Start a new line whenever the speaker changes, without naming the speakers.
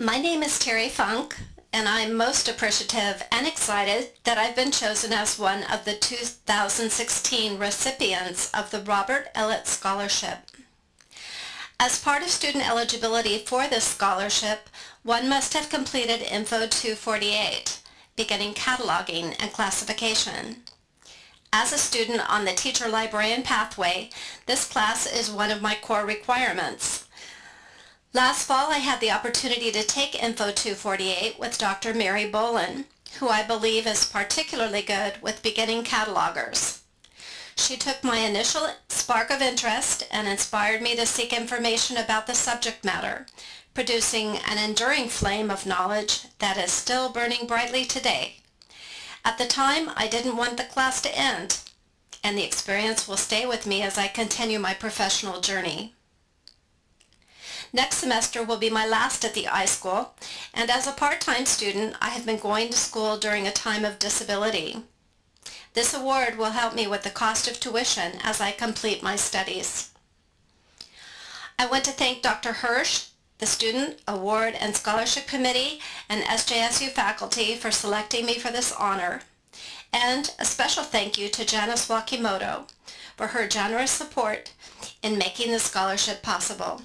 My name is Terry Funk, and I'm most appreciative and excited that I've been chosen as one of the 2016 recipients of the Robert Ellett Scholarship. As part of student eligibility for this scholarship, one must have completed Info 248, beginning cataloging and classification. As a student on the teacher-librarian pathway, this class is one of my core requirements. Last fall, I had the opportunity to take Info 248 with Dr. Mary Bolin, who I believe is particularly good with beginning catalogers. She took my initial spark of interest and inspired me to seek information about the subject matter, producing an enduring flame of knowledge that is still burning brightly today. At the time, I didn't want the class to end, and the experience will stay with me as I continue my professional journey. Next semester will be my last at the iSchool, and as a part-time student, I have been going to school during a time of disability. This award will help me with the cost of tuition as I complete my studies. I want to thank Dr. Hirsh, the Student Award and Scholarship Committee, and SJSU faculty for selecting me for this honor. And a special thank you to Janice Wakimoto for her generous support in making the scholarship possible.